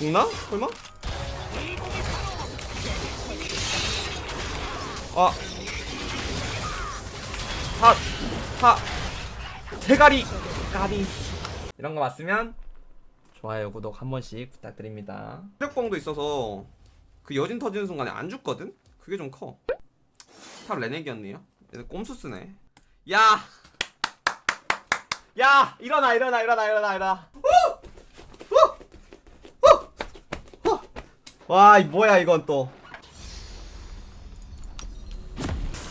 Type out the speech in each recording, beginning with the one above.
죽나? 설마? 아. 하, 하. 대가리. 까비. 이런 거 맞으면 좋아요, 구독 한 번씩 부탁드립니다. 체력봉도 있어서 그 여진 터지는 순간에 안 죽거든? 그게 좀 커. 탑 레넥이었네요. 얘는 꼼수 쓰네. 야! 야! 일어나, 일어나, 일어나, 일어나, 일어나. 와, 이 뭐야, 이건 또.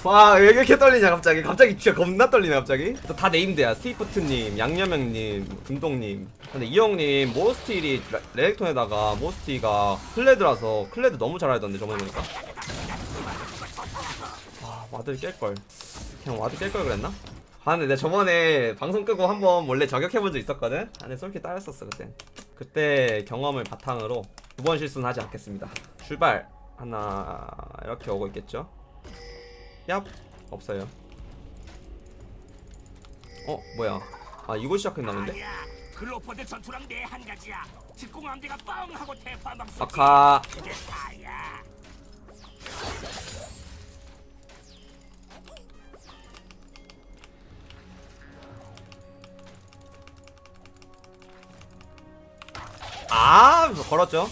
와, 왜 이렇게 떨리냐, 갑자기. 갑자기 진짜 겁나 떨리네, 갑자기. 또 다 네임드야. 스위프트님, 양념형님, 금동님. 근데 이 형님, most 1이 레- 레넥톤에다가 most 2가 클레드라서 클레드 너무 잘하던데, 저번에 보니까. 아, 와드 깰걸. 그냥 와드 깰 걸 그랬나? 아, 근데 내가 저번에 방송 끄고 한번 원래 저격해본 적 있었거든? 아, 근데 솔직히 따였었어, 그때. 그때 경험을 바탕으로 두 번 실수는 하지 않겠습니다. 출발! 하나, 이렇게 오고 있겠죠? 얍! 없어요. 어, 뭐야. 아, 이거 시작했나 본데? 아니야. 글로퍼드 전투랑 내 한 가지야. 직공함대가 뻥 하고 쏘지. 아카. 걸었죠?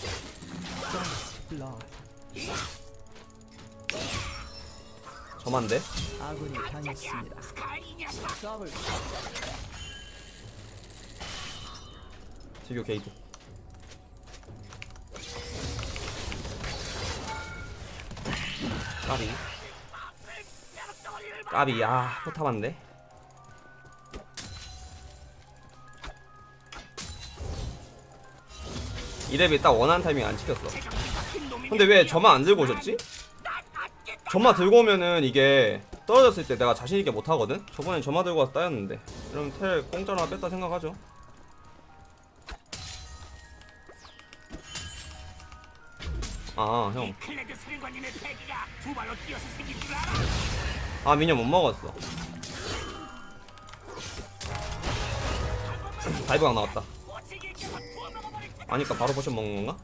저만데? 아군이 당했습니다. 지교 게이트. 까비. 까비, 아, 포탑 한 대? 2렙이 딱 원하는 타이밍 안 찍혔어. 근데 왜 점화 안 들고 오셨지? 점화 들고 오면은 이게 떨어졌을 때 내가 자신있게 못하거든? 저번엔 점화 들고 와서 따였는데. 그럼 텔 공짜로 하나 뺐다 생각하죠. 아, 형. 클레드 사령관님의 패기가 두 발로 뛰어서 생긴 줄 알아? 아 미녀 못 먹었어 dive가 나왔다 아니까 바로 potion 먹는 건가?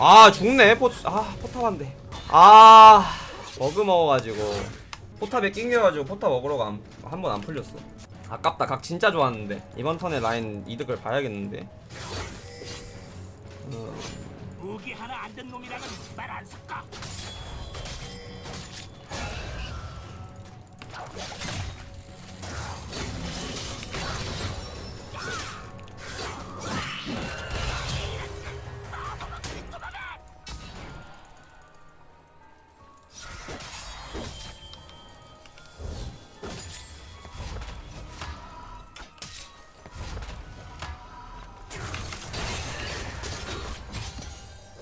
아 죽네. 포, 아 포탑 한대. 아 버그 먹어가지고. 포탑에 낑겨가지고 포탑 먹으러 한번 안 풀렸어. 아깝다. 각 진짜 좋았는데. 이번 턴에 라인 이득을 봐야겠는데. 어, 무기 하나 안든 놈이랑은 말안 섞어.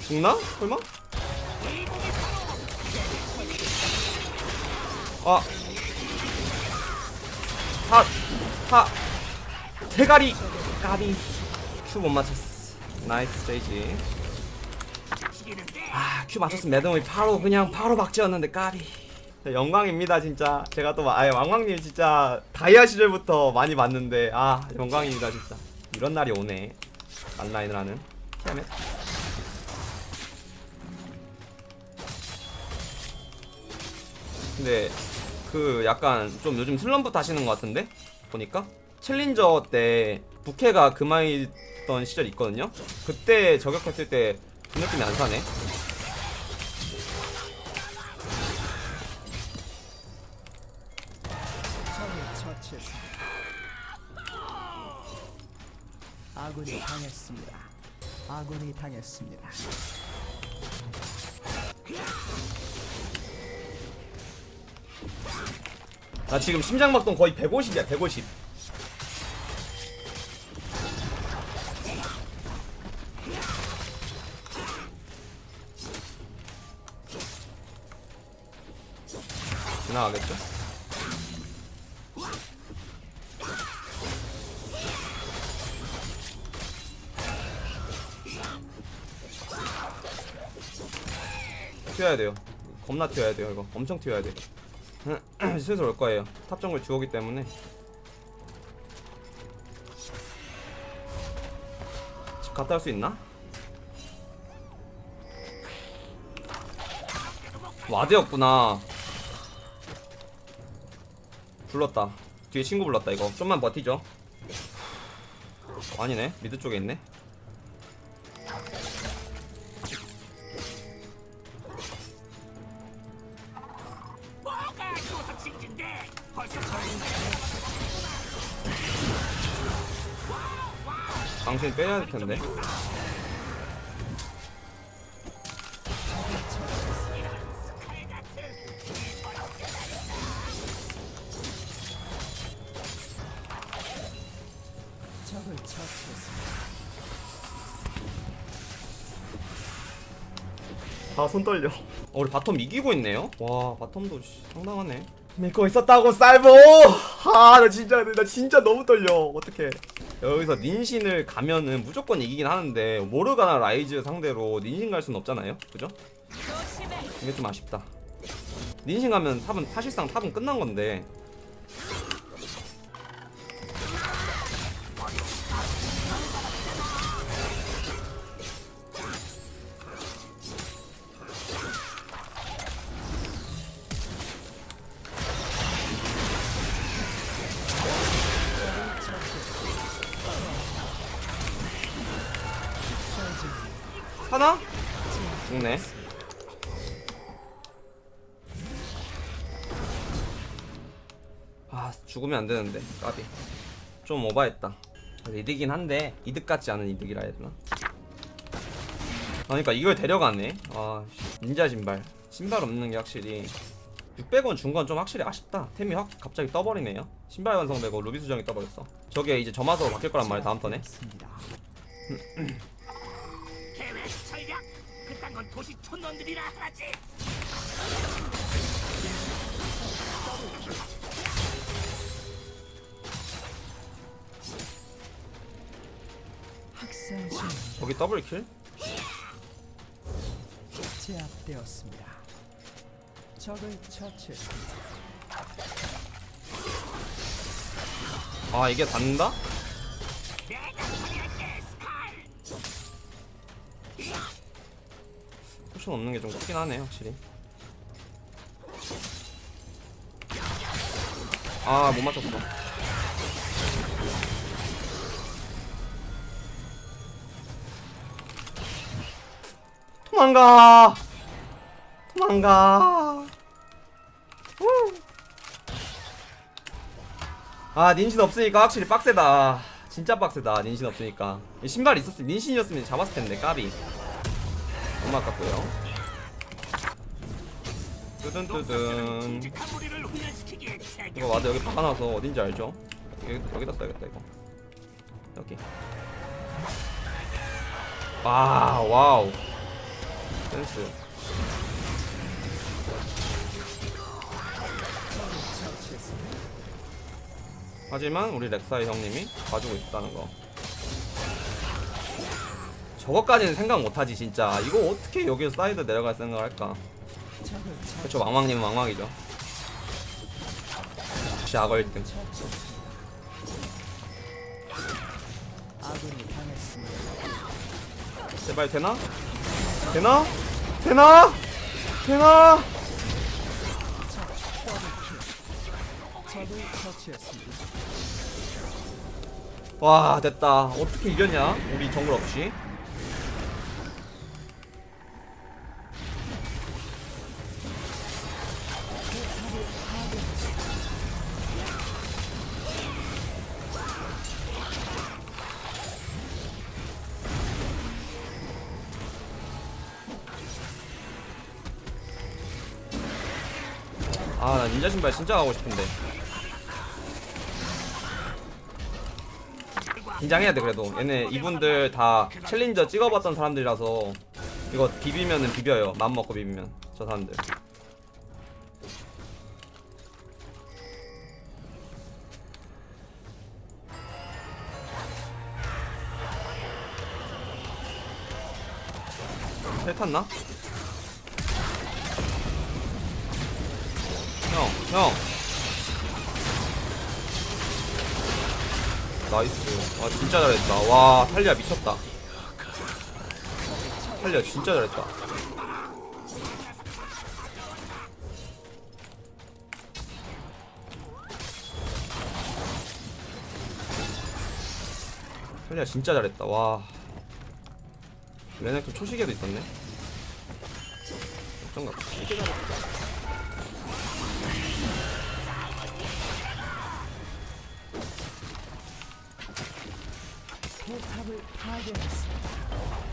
죽나? 설마? 아. 하, 하. 대가리. 까비. 큐 못 맞췄어. 나이스 제이지. 아, 큐 맞췄으면 매듭이 바로 그냥 바로 박지였는데 까비. 네, 영광입니다 진짜. 제가 또 아예 왕왕님 진짜 다이아 시절부터 많이 봤는데 아 영광입니다 진짜. 이런 날이 오네. 만라인을 하는. 티아멧. 근데 그 약간 좀 요즘 슬럼프 타시는 것 같은데 보니까 챌린저 때 부캐가 그만이던 시절 있거든요. 그때 저격했을 때 그 느낌이 안 사네. 아군이 당했습니다. 아군이 당했습니다. 나 지금 심장박동 거의 150이야 150. 지나가겠죠? 튀어야 돼요 겁나 튀어야 돼요 이거 엄청 튀어야 돼 슬슬 올 거예요. top 정글 주오기 때문에. 집 갔다 올 수 있나? ward였구나. 불렀다. 뒤에 친구 불렀다 이거. 좀만 버티죠. 아니네. mid 쪽에 있네 당신 빼야 될 텐데. 아 손 떨려. 어, 우리 바텀 이기고 있네요? 와 바텀도 씨, 상당하네. 믿고 있었다고 쌀보! 아나 진짜 나 진짜 너무 떨려. 어떡해 여기서 닌신을 가면은 무조건 이기긴 하는데 모르가나 라이즈 상대로 닌신 갈 수는 없잖아요 그죠? 이게 좀 아쉽다 닌신 가면 top은 사실상 top은 끝난 건데 죽으면 안 되는데 까비. 좀 오바했다. 그래서 이득이긴 한데 이득 같지 않은 이득이라 해야 되나? 아, 그러니까 이걸 데려가네. 아 씨, 닌자 신발. 신발 없는 게 확실히 600원 준 건 좀 확실히 아쉽다. 템이 확 갑자기 떠버리네요. 신발 완성되고 루비 수정이 떠버렸어. 저게 이제 점화서로 바뀔 거란 말이야 다음 턴에. 계획 전략! 그딴 건 도시 촌놈들이라 하지 저기 double kill? 제압되었습니다. 적을 처치했습니다. 아 이게 스칼 potion 없는 게좀 컸긴 하네 확실히 아 못 맞췄어 도망가. 도망가. 후. 아 닌신 없으니까 확실히 빡세다. 진짜 빡세다 닌신 없으니까. 이 신발 있었으면 닌신이었으면 잡았을 텐데 까비. 너무 아깝고요. 뜨든뜨든 이거 맞아 여기 박아놔서 어딘지 알죠? 여기, 여기다 써야겠다 이거. 여기. 와 wow 센스. 하지만 우리 렉사이 형님이 봐주고 있다는 거 저것까지는 생각 못하지 진짜 이거 어떻게 여기서 사이드 내려갈 생각을 할까 그쵸 왕왕님은 왕왕이죠 역시 악어 1등 처치했습니다. 아군이 당했습니다. 제발 되나? 되나? 되나? 되나? 와 됐다 어떻게 이겼냐 우리 정글 없이 아 나 닌자 신발 진짜 가고 싶은데. 긴장해야 돼 그래도. 얘네 이분들 다 챌린저 찍어봤던 사람들이라서 이거 비비면은 비벼요. 맘 먹고 비비면 저 사람들. 헬 탔나? 형, 형. 나이스. 와, 진짜 잘했다. 와, 탈리아 미쳤다. 탈리아 진짜 잘했다. 탈리아 진짜 잘했다. 와. 레넥톤 초시계도 있었네. 걱정 같다. 파괴했습니다.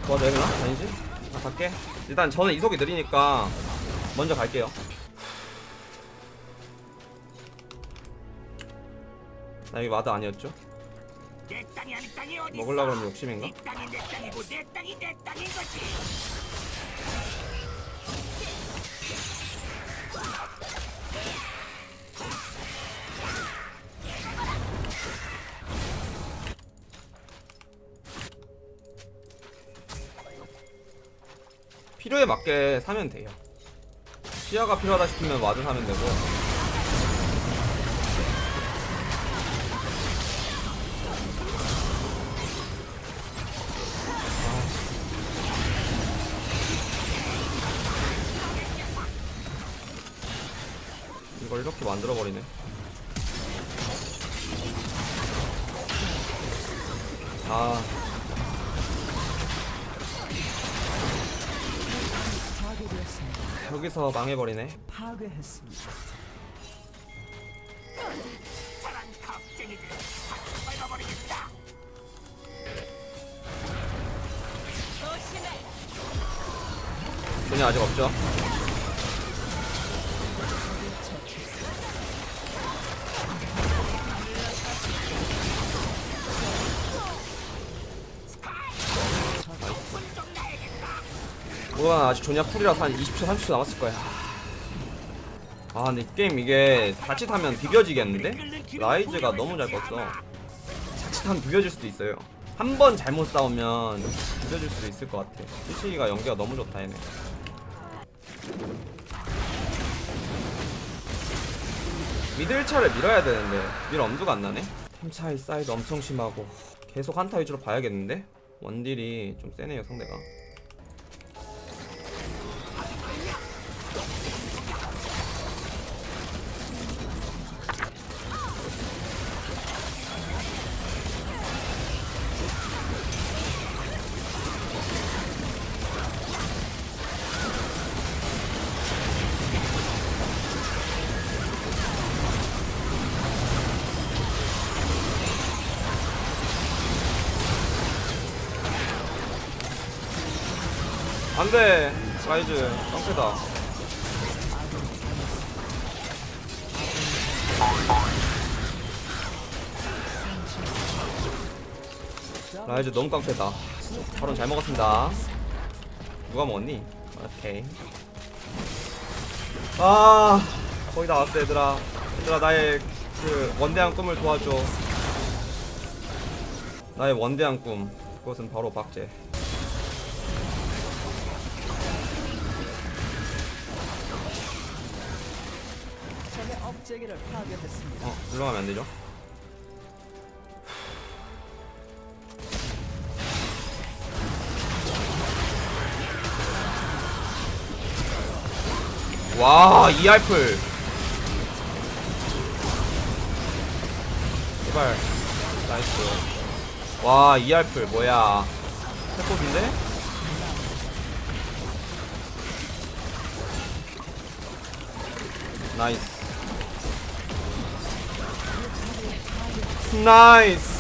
도와줘야 되나? 아니지? 나 갈게 일단 저는 이속이 느리니까 먼저 갈게요 나 여기 ward 아니었죠? 먹으려고 그러면 욕심인가? 필요에 맞게 사면 돼요. 시야가 필요하다 싶으면 ward 사면 되고. 이걸 이렇게 만들어버리네. 아 여기서 망해버리네 파괴했습니다. 돈이 아직 없죠? 뭐야 아직 조냐 풀이라서 한 20초 30초 남았을 거야. 아 근데 이 게임 이게 자칫하면 비벼지겠는데? 라이즈가 너무 잘 껐어. 자칫하면 비벼질 수도 있어요. 한 번 잘못 싸우면 비벼질 수도 있을 것 같아. 수시기가 연계가 너무 좋다 얘네. 미들 차를 밀어야 되는데 밀 엄두가 안 나네? 템 차이 사이즈 엄청 심하고 계속 한타 위주로 봐야겠는데? 원딜이 좀 세네요 상대가 안돼 라이즈 깡패다. 라이즈 너무 깡패다. 바로 잘 먹었습니다. 누가 먹었니? 오케이. 아 거의 다 왔어 얘들아. 얘들아 나의 그 원대한 꿈을 도와줘. 나의 원대한 꿈. 그것은 바로 박제 업체기를 파괴했습니다. 어, 물러가면 안 되죠? 와, 이 알플. 제발. 나이스. 와, 이 알플 뭐야? 해코인데 나이스. 나이스.